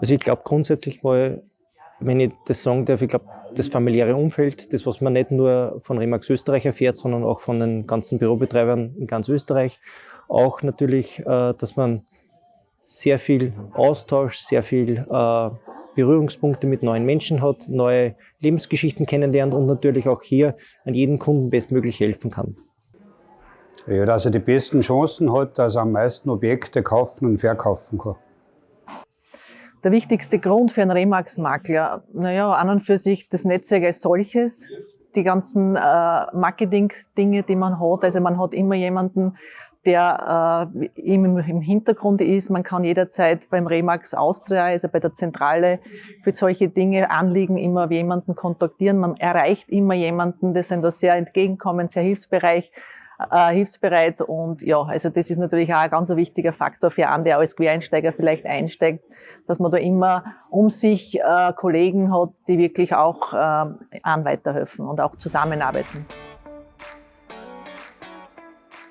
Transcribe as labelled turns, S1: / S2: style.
S1: Also ich glaube grundsätzlich mal, wenn ich das sagen darf, ich glaube, das familiäre Umfeld, das, was man nicht nur von Remax Österreich erfährt, sondern auch von den ganzen Bürobetreibern in ganz Österreich. Auch natürlich, äh, dass man sehr viel Austausch, sehr viel äh, Berührungspunkte mit neuen Menschen hat, neue Lebensgeschichten kennenlernt und natürlich auch hier an jeden Kunden bestmöglich helfen kann.
S2: Ja, dass er die besten Chancen hat, dass er am meisten Objekte kaufen und verkaufen kann.
S3: Der wichtigste Grund für einen Remax-Makler, naja, an und für sich das Netzwerk als solches, die ganzen äh, Marketing-Dinge, die man hat. Also man hat immer jemanden, der äh, im, im Hintergrund ist. Man kann jederzeit beim Remax Austria, also bei der Zentrale, für solche Dinge Anliegen immer jemanden kontaktieren. Man erreicht immer jemanden, die sind da sehr entgegenkommend, sehr hilfsbereich äh, hilfsbereit und ja, also das ist natürlich auch ein ganz wichtiger Faktor für einen, der als Quereinsteiger vielleicht einsteigt, dass man da immer um sich äh, Kollegen hat, die wirklich auch äh, an weiterhelfen und auch zusammenarbeiten.